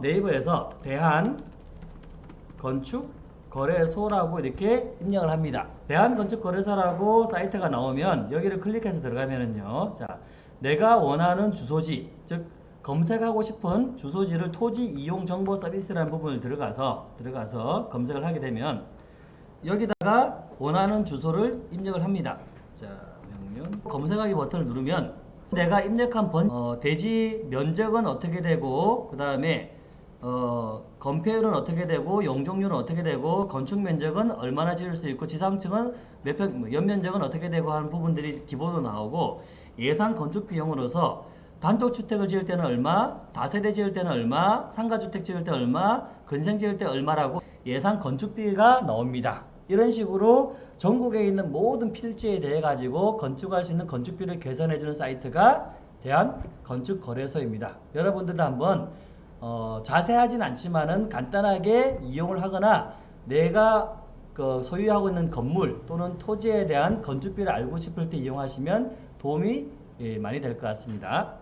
네이버에서 대한 건축 거래소라고 이렇게 입력을 합니다. 대한건축거래소라고 사이트가 나오면 여기를 클릭해서 들어가면은요. 자, 내가 원하는 주소지, 즉 검색하고 싶은 주소지를 토지 이용 정보 서비스라는 부분을 들어가서 들어가서 검색을 하게 되면 여기다가 원하는 주소를 입력을 합니다. 자, 명령 검색하기 버튼을 누르면 내가 입력한 번 어, 대지 면적은 어떻게 되고 그 다음에 어, 건폐율은 어떻게 되고 용적률은 어떻게 되고 건축 면적은 얼마나 지을 수 있고 지상층은 몇 평, 뭐 연면적은 어떻게 되고 하는 부분들이 기본으로 나오고 예상 건축 비용으로서 단독주택을 지을 때는 얼마, 다세대 지을 때는 얼마, 상가주택 지을 때 얼마, 근생 지을 때 얼마라고 예상 건축비가 나옵니다. 이런 식으로 전국에 있는 모든 필지에 대해 가지고 건축할 수 있는 건축비를 계산해 주는 사이트가 대한건축거래소입니다. 여러분들도 한번 어, 자세하진 않지만은 간단하게 이용을 하거나 내가 그 소유하고 있는 건물 또는 토지에 대한 건축비를 알고 싶을 때 이용하시면 도움이 예, 많이 될 것 같습니다.